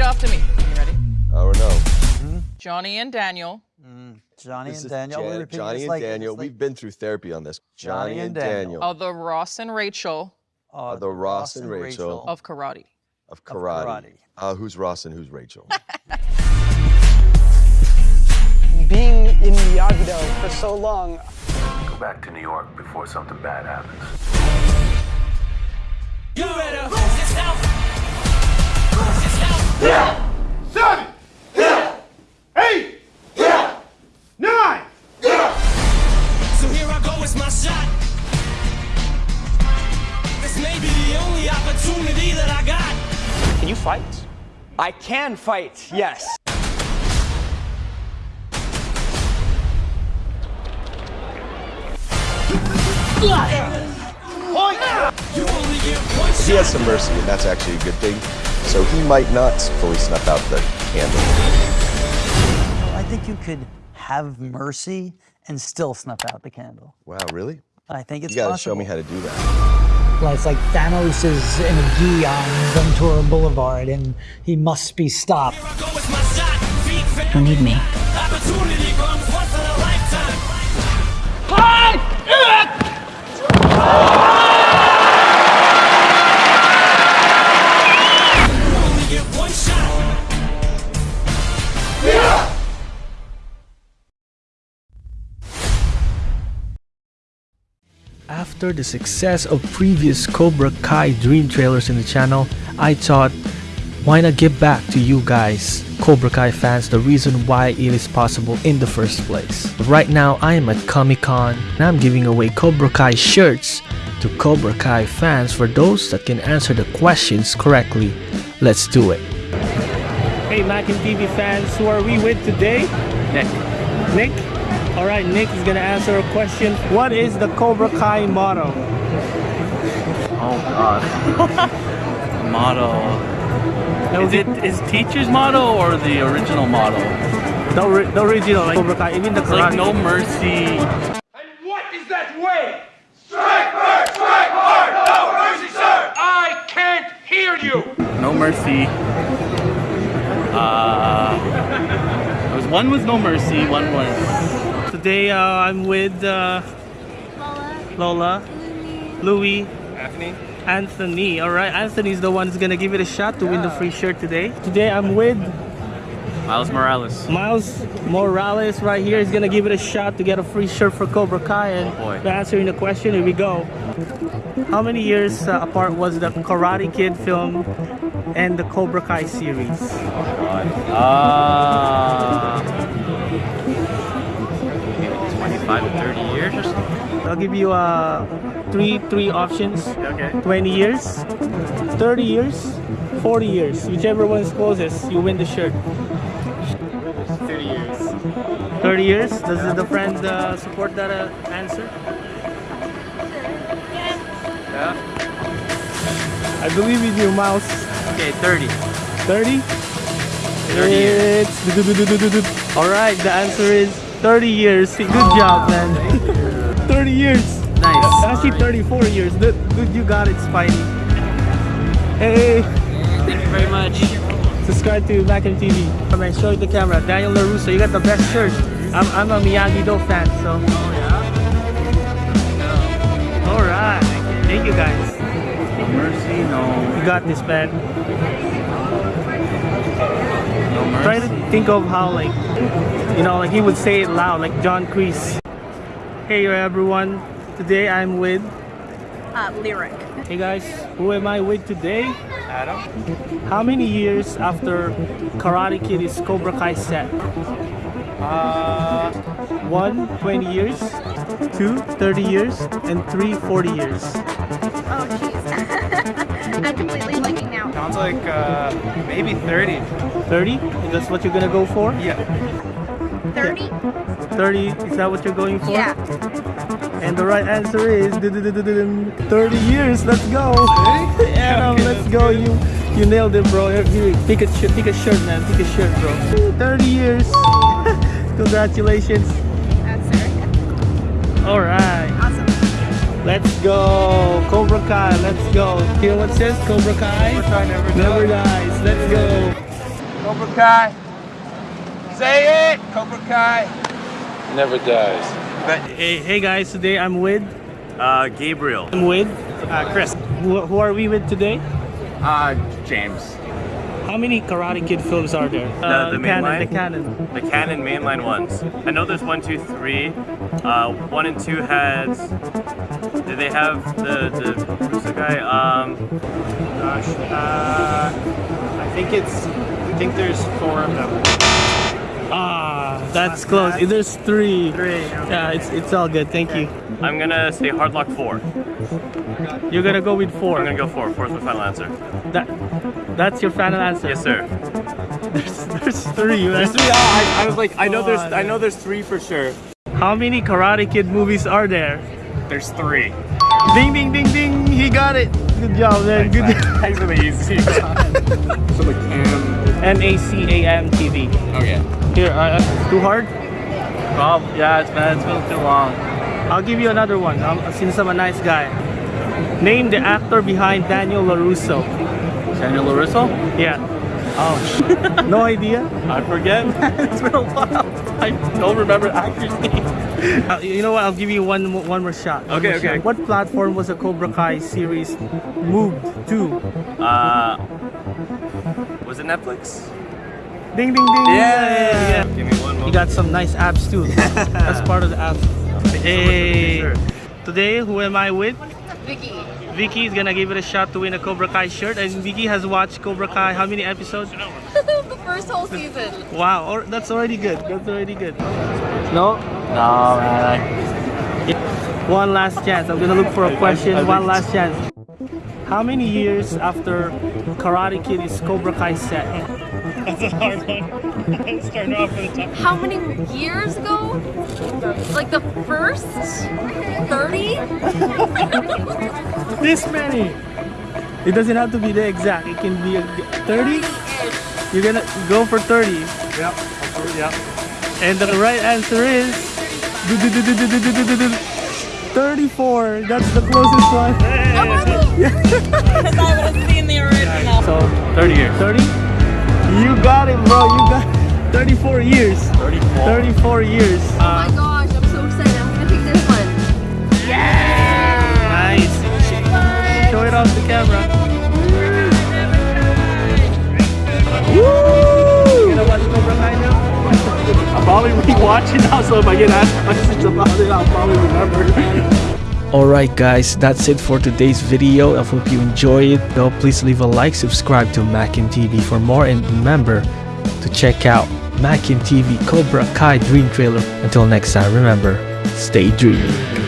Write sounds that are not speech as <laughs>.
Repeat after me. You ready? Oh no. Johnny and Daniel. Johnny This and Daniel. Jan- we Johnny and like, Daniel. Like... We've been through therapy on this. Johnny Johnny, and and Daniel. Daniel Are the Ross and Rachel uh, the Ross and Rachel. of karate? of karate. karate. Uh, who's Ross and who's Rachel? <laughs> being in Miyagi-Do for so long, Go back to New York before something bad happens. Fight? I can fight, yes. You only get one he has some mercy, and that's actually a good thing. So he might not fully snuff out the candle. I think you could have mercy and still snuff out the candle. Wow, really? I think it's You gotta possible. show me how to do that. Well, it's like Thanos is in a gi on Ventura Boulevard and he must be stopped. Here I go, it's my shot. Feet fat. Don't need me. Opportunity After the success of previous Cobra Kai Dream trailers in the channel, I thought, why not give back to you guys, Cobra Kai fans, the reason why it is possible in the first place. Right now, I am at Comic Con and I'm giving away Cobra Kai shirts to Cobra Kai fans for those that can answer the questions correctly. Let's do it. Hey Mac and TV fans, who are we with today? Nick. Nick? Alright, Nick is gonna answer a question. What is the Cobra Kai motto? Oh god. <laughs> motto. Is it is teacher's motto or the original motto? The, ori- the original, like Cobra Kai, even the It's like no mercy. And what is that way? Strike first, strike hard, no mercy, sir. I can't hear you. No mercy. Uh, there was one was no mercy, one was Today uh, I'm with uh, Lola, Louis, Anthony? Anthony. Alright, Anthony's the one who's gonna give it a shot to win the free shirt today. Today I'm with Miles Morales. Miles Morales right here is gonna give it a shot to get a free shirt for Cobra Kai. And Oh, boy. answering the question, here we go. How many years uh, apart was the Karate Kid film and the Cobra Kai series? Uh, maybe 25 to 30 years or something. I'll give you uh, three three options. Okay. 20 years, 30 years, 40 years. Whichever one's closest, you win the shirt. 30 years. 30 years? Does the friend uh, support that uh, answer? Yeah? I believe in you, Mouse. Okay, 30. 30? 30 years. Alright, the answer is 30 years. Good job, man. <laughs> 30 years. Nice. Actually, 34 years. Good, good you got it, Spidey. Hey, Thank you very much. subscribe to Mac and TV. Come and show the camera. Daniel LaRusso, you got the best shirt. I'm, I'm a Miyagi-Do fan, so. Oh yeah? Alright. Thank you guys. No mercy, no. You got this, man. No mercy. Try to think of how, like, you know, like he would say it loud, like John Kreese. Hey everyone, today I'm with. Uh, lyric. Hey guys, who am I with today? Adam? How many years after Karate Kid is Cobra Kai set? Uh, One, 20 years. Two, 30 years. And three, 40 years. Oh, jeez. <laughs> I'm completely blanking now. sounds like uh, maybe 30. 30? That's what you're gonna go for? Yeah. 30? 30, is that what you're going for? Yeah. And the right answer is 30 years. Let's go. Adam, let's go. You you nailed it, bro. Here, here, pick a pick a shirt, man. Pick a shirt, bro. 30 years. <laughs> Congratulations. That's. All right. Awesome. Let's go. Cobra Kai. Let's go. Hear what it says? Cobra Kai. Cobra Kai never Never dies. dies. Let's go. Cobra Kai. Say it, Cobra Kai. Never dies. Hey, hey guys, today I'm with Uh, Gabriel. I'm with uh, Chris. Who, who are we with today? Uh, James. How many Karate Kid films are there? The, the main canon, line? the canon. The canon mainline ones. I know there's one, two, three. Uh, one and two had. Did they have the the who's the guy? Um, Gosh, uh, I think it's. I think there's four of them. Ah, that's close. There's three. Three. Yeah, it's it's all good. Thank you. I'm gonna say Hardlock four. You're gonna go with four. I'm gonna go four. Four's my final answer. That that's your final answer. Yes, sir. There's, there's three. Right? I, I was like, I know there's, I know there's three for sure. How many Karate Kid movies are there? There's three. Ding ding ding ding! He got it. Good job, man. Good. <laughs> Thanks for the easy. <laughs> so the cam. M A C A M T V. Okay. Here, uh, uh, too hard? Bob, yeah, it's been, it's been too long. I'll give you another one. Um, since I'm a nice guy. Name the actor behind Daniel LaRusso. Daniel LaRusso? Yeah. Oh. <laughs> no idea. I forget. it's been a while. I don't remember the actor's <laughs> name. Uh, you know what? I'll give you one mo- one more shot. One Okay, more okay. shot. What platform was the Cobra Kai series moved to? Uh, was it Netflix? Ding ding ding! Yeah. Give me one You got some nice abs too. <laughs> That's part of the abs. Hey. Sure. Today, who am I with? Vicky. Vicky is gonna give it a shot to win a Cobra Kai shirt, and Vicky has watched Cobra Kai. How many episodes? <laughs> the first whole season. Wow, or, that's already good. That's already good. No? No, man. One last chance. I'm gonna look for a question. One last chance. How many years after Karate Kid is Cobra Kai set? That's a hard one. <laughs> Start off with the top. How many years ago? Like the first 30? This many. It doesn't have to be the exact. It can be 30. You're gonna go for 30. Yep. Yep. And the right answer is 34. That's the closest one. Because I would have seen the original. So 30 years. 30? You got it, bro. You got 34 years. 34. 34 years. Oh my gosh, camera. Woo! You gonna watch Cobra Kai now? I'll probably rewatch it <laughs> now, so if I get asked questions about it, I'll probably remember. <laughs> Alright guys, that's it for today's video. I hope you enjoy it. Though please leave a like, subscribe to Mackin TV for more and remember to check out Mackin TV Cobra Kai Dream Trailer. Until next time, remember, stay dreamy.